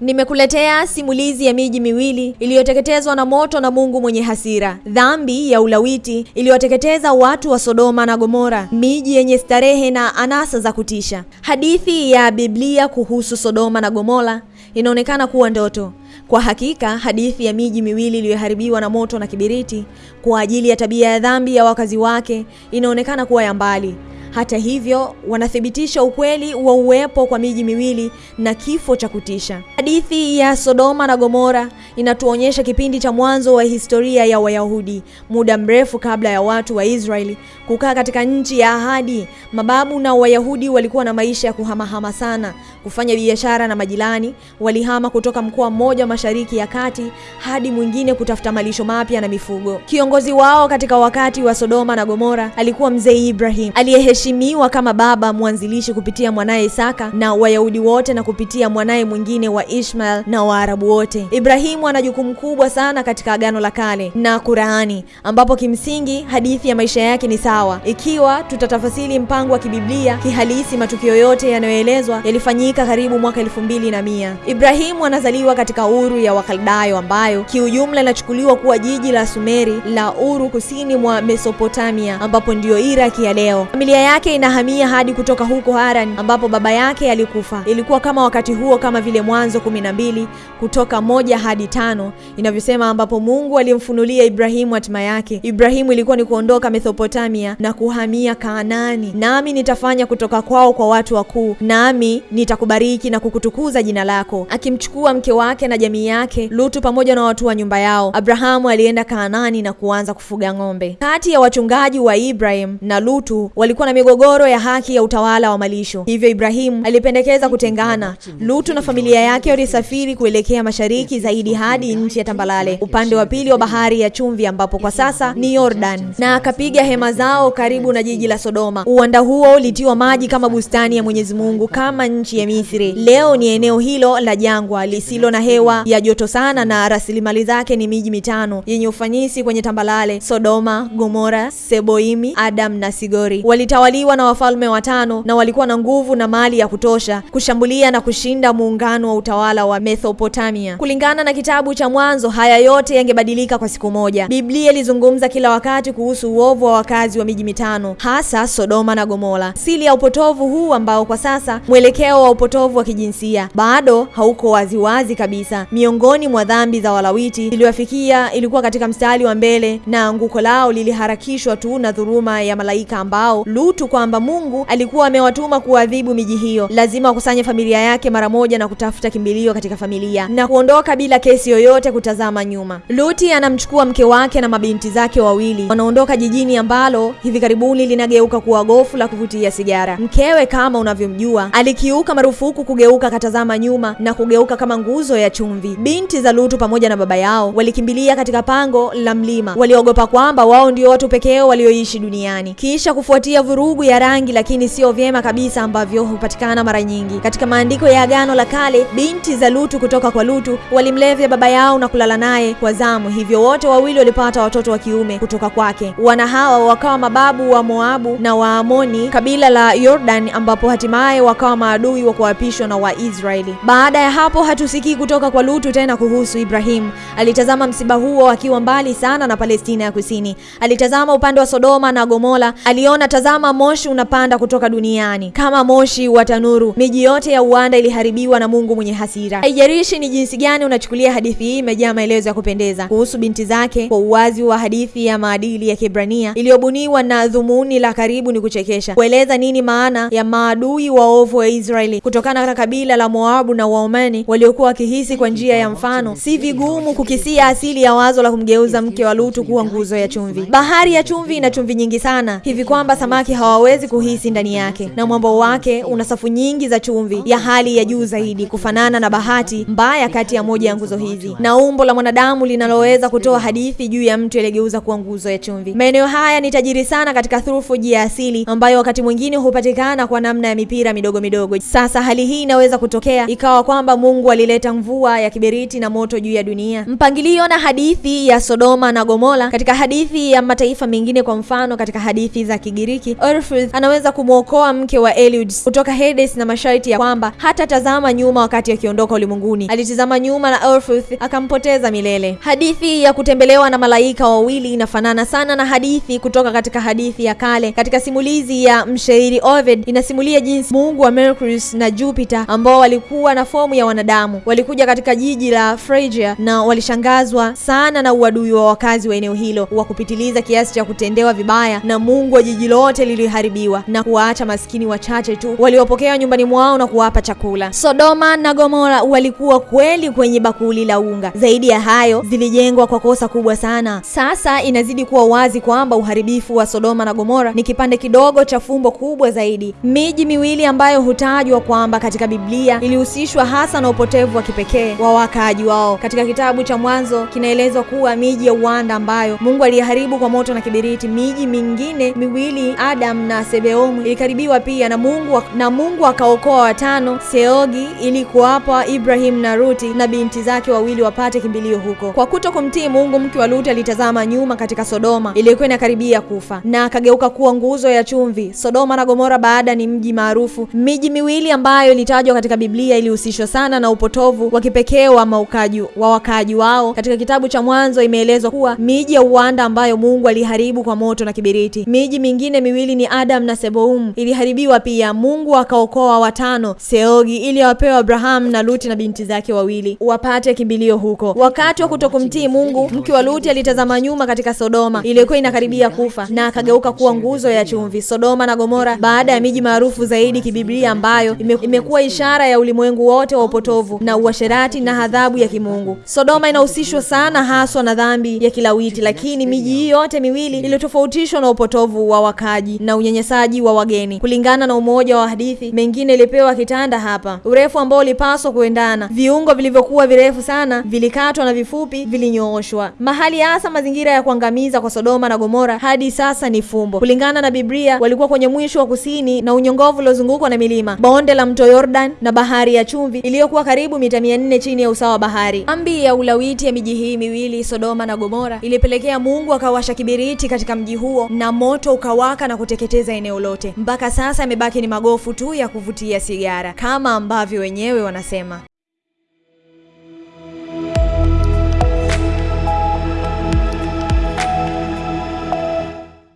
Nimekuletea simulizi ya miji miwili iliyoteketezwa na moto na Mungu mwenye hasira. Dhambi ya ulawiti iliyoteketeza watu wa Sodoma na Gomora, miji yenye starehe na anasa za kutisha. Hadithi ya Biblia kuhusu Sodoma na Gomora inaonekana kuwa ndoto. Kwa hakika, hadithi ya miji miwili iliyoharibiwa na moto na kibiriti kwa ajili ya tabia ya dhambi ya wakazi wake inaonekana kuwa ya mbali. Hata hivyo, wanathibitisha ukweli wa uwepo kwa miji miwili na kifo cha kutisha. Hadithi ya Sodoma na Gomora inatuonyesha kipindi cha mwanzo wa historia ya Wayahudi, muda mrefu kabla ya watu wa Israeli kukaa katika nchi ya ahadi. Mababu na Wayahudi walikuwa na maisha ya kuhamahama sana, kufanya biashara na majirani. Walihama kutoka mkoa mmoja mashariki ya kati hadi mwingine kutafuta malisho mapya na mifugo. Kiongozi wao katika wakati wa Sodoma na Gomora alikuwa mzee Ibrahim aliyeheshimiwa kama baba mwanzilishi kupitia mwanaye Isaka na Wayahudi wote na kupitia mwanaye mwingine wa Ishmael na Waarabu wote. Ibrahimu ana jukumu kubwa sana katika Agano la Kale na Qur'ani, ambapo kimsingi hadithi ya maisha yake ni sawa. Ikiwa tutatafasili mpango wa kibiblia kihalisi, matukio yote yanayoelezwa yalifanyika karibu mwaka elfu mbili na mia. Ibrahimu anazaliwa katika Uru ya Wakaldayo ambayo kiujumla inachukuliwa kuwa jiji la Sumeri la Uru kusini mwa Mesopotamia, ambapo ndiyo Iraki ya leo. Familia yake inahamia hadi kutoka huko Haran ambapo baba yake alikufa. Ilikuwa kama wakati huo kama vile Mwanzo kumi na mbili kutoka moja hadi tano inavyosema, ambapo Mungu alimfunulia Ibrahimu hatima yake. Ibrahimu ilikuwa ni kuondoka Mesopotamia na kuhamia Kaanani, nami nitafanya kutoka kwao kwa watu wakuu, nami nitakubariki na kukutukuza jina lako. Akimchukua mke wake na jamii yake, Lutu pamoja na watu wa nyumba yao, Abrahamu alienda Kaanani na kuanza kufuga ng'ombe. Kati ya wachungaji wa Ibrahim na Lutu walikuwa na migogoro ya haki ya utawala wa malisho, hivyo Ibrahimu alipendekeza kutengana. Lutu na familia yake walisafiri kuelekea mashariki zaidi hadi nchi ya tambalale upande wa pili wa bahari ya chumvi, ambapo kwa sasa ni Yordan, na akapiga hema zao karibu na jiji la Sodoma. Uwanda huo ulitiwa maji kama bustani ya Mwenyezi Mungu, kama nchi ya Misri. Leo ni eneo hilo la jangwa lisilo na hewa ya joto sana, na rasilimali zake ni miji mitano yenye ufanisi kwenye tambalale: Sodoma, Gomora, Seboimi, Adam na Sigori. Walitawaliwa na wafalme watano na walikuwa na nguvu na mali ya kutosha kushambulia na kushinda muungano wa utawala wa Mesopotamia. Kulingana na kitabu cha Mwanzo, haya yote yangebadilika kwa siku moja. Biblia ilizungumza kila wakati kuhusu uovu wa wakazi wa miji mitano, hasa Sodoma na Gomora. Siri ya upotovu huu ambao kwa sasa mwelekeo wa upotovu wa kijinsia bado hauko waziwazi kabisa. Miongoni mwa dhambi za walawiti iliwafikia ilikuwa katika mstari wa mbele, na anguko lao liliharakishwa tu na dhuruma ya malaika ambao Lutu, kwamba Mungu alikuwa amewatuma kuadhibu miji hiyo. Lazima wakusanye familia yake mara moja na kutafuta kimbilio katika familia na kuondoka bila kesi yoyote kutazama nyuma. Luti anamchukua mke wake na mabinti zake wawili, wanaondoka jijini ambalo hivi karibuni linageuka kuwa gofu la kuvutia sigara. Mkewe kama unavyomjua, alikiuka marufuku kugeuka katazama nyuma na kugeuka kama nguzo ya chumvi. Binti za Lutu pamoja na baba yao walikimbilia katika pango la mlima, waliogopa kwamba wao ndio watu pekee walioishi duniani. Kisha kufuatia vurugu ya rangi, lakini sio vyema kabisa ambavyo hupatikana mara nyingi katika maandiko ya Agano la Kale, binti za Lutu kutoka kwa Lutu walimlevya baba yao na kulala naye kwa zamu, hivyo wote wawili walipata watoto wa kiume kutoka kwake. Wana hawa wakawa mababu wa Moabu na Waamoni, kabila la Yordan, ambapo hatimaye wakawa maadui wa kuapishwa na Waisraeli. Baada ya hapo hatusikii kutoka kwa Lutu tena kuhusu Ibrahimu. Alitazama msiba huo akiwa mbali sana na Palestina ya Kusini. Alitazama upande wa Sodoma na Gomora, aliona tazama, moshi unapanda kutoka duniani kama moshi wa tanuru. Miji yote ya uwanda iliharibiwa na Mungu mwenye hasira. Haijalishi ni jinsi gani unachukulia hadithi hii, imejaa maelezo ya kupendeza kuhusu binti zake kwa uwazi wa hadithi ya maadili ya Kibrania iliyobuniwa na dhumuni la karibu ni kuchekesha, kueleza nini maana ya maadui waovu wa Israeli kutokana na kabila la Moabu na Waomani waliokuwa wakihisi kwa njia ya mfano. Si vigumu kukisia asili ya wazo la kumgeuza mke wa Lutu kuwa nguzo ya chumvi. Bahari ya chumvi ina chumvi nyingi sana hivi kwamba samaki hawawezi kuhisi ndani yake, na mwambo wake una safu nyingi za chumvi ya hali ya juu zaidi, kufanana na bahati mbaya kati ya moja ya nguzo hizi na umbo la mwanadamu linaloweza kutoa hadithi juu ya mtu aliyegeuza kuwa nguzo ya chumvi. Maeneo haya ni tajiri sana katika thurufuji ya asili ambayo wakati mwingine hupatikana kwa namna ya mipira midogo midogo. Sasa hali hii inaweza kutokea ikawa kwamba Mungu alileta mvua ya kiberiti na moto juu ya dunia. Mpangilio na hadithi ya Sodoma na Gomora katika hadithi ya mataifa mengine, kwa mfano katika hadithi za Kigiriki Orpheus anaweza kumwokoa mke wa Eliud kutoka Hades na masharti ya kwamba hata tazama nyuma wakati akiondoka ulimwenguni. Alitizama nyuma na Orpheus akampoteza milele. Hadithi ya kutembelewa na malaika wawili inafanana sana na hadithi kutoka katika hadithi ya kale. Katika simulizi ya mshairi Ovid inasimulia jinsi Mungu wa Mercury na Jupiter ambao walikuwa na fomu ya wanadamu walikuja katika jiji la Phrygia na walishangazwa sana na uadui wa wakazi wa eneo hilo wa kupitiliza kiasi cha kutendewa vibaya, na Mungu wa jiji lote liliharibiwa na kuwaacha maskini wachache tu waliopokea nyumbani mwao na kuwapa chakula. Sodoma na Gomora walikuwa kweli kwenye bakuli la unga. Zaidi ya hayo, zilijengwa kwa kosa kubwa sana. Sasa inazidi kuwa wazi kwamba uharibifu wa Sodoma na Gomora ni kipande kidogo cha fumbo kubwa zaidi. Miji miwili ambayo hutajwa kwamba katika Biblia ilihusishwa hasa na upotevu wa kipekee wa wakaaji wao. Katika kitabu cha Mwanzo kinaelezwa kuwa miji ya uwanda ambayo Mungu aliharibu kwa moto na kibiriti. Miji mingine miwili Adam na Sebeomu ilikaribiwa pia na Mungu, na Mungu akaokoa watano Seogi, ili kuwapa Ibrahim na Ruti na binti zake wawili wapate kimbilio huko. Kwa kuto kumtii Mungu, mke wa Luti alitazama nyuma katika Sodoma iliyokuwa inakaribia kufa na akageuka kuwa nguzo ya chumvi. Sodoma na Gomora baada ni mji maarufu. Miji miwili ambayo ilitajwa katika Biblia ilihusishwa sana na upotovu wa kipekee wa maukaji wa wakaaji wao. Katika kitabu cha Mwanzo imeelezwa kuwa miji ya uwanda ambayo Mungu aliharibu kwa moto na kibiriti. Miji mingine miwili ni Adam na Seboum iliharibiwa pia. Mungu akaokoa watano Seogi, ili awapewe Abrahamu na Luti na binti zake wawili wapate kimbilio huko. Wakati wa kutokumtii Mungu, mke wa Luti alitazama nyuma katika Sodoma iliyokuwa inakaribia kufa na akageuka kuwa nguzo ya chumvi. Sodoma na Gomora baada ya miji maarufu zaidi kibiblia ambayo imekuwa ishara ya ulimwengu wote wa upotovu na uasherati na adhabu ya kimungu. Sodoma inahusishwa sana haswa na dhambi ya kilawiti, lakini miji hii yote miwili iliyotofautishwa na upotovu wa wakaji na unyanyasaji wa wageni. Kulingana na umoja wa hadithi, mengine ilipewa kitanda hapa, urefu ambao ulipaswa kuendana, viungo vilivyokuwa virefu sana vilikatwa na vifupi vilinyooshwa. Mahali hasa mazingira ya kuangamiza kwa Sodoma na Gomora hadi sasa ni fumbo. Kulingana na Biblia, walikuwa kwenye mwisho wa kusini na unyongovu uliozungukwa na milima, bonde la mto Yordan na bahari ya chumvi iliyokuwa karibu mita mia nne chini ya usawa wa bahari. Ambi ya ulawiti ya miji hii miwili Sodoma na Gomora ilipelekea Mungu akawasha kibiriti katika mji huo na moto ukawaka na kuteketeza eneo lote. Mpaka sasa imebaki ni magofu tu ya kuvutia sigara, kama ambavyo wenyewe wanasema.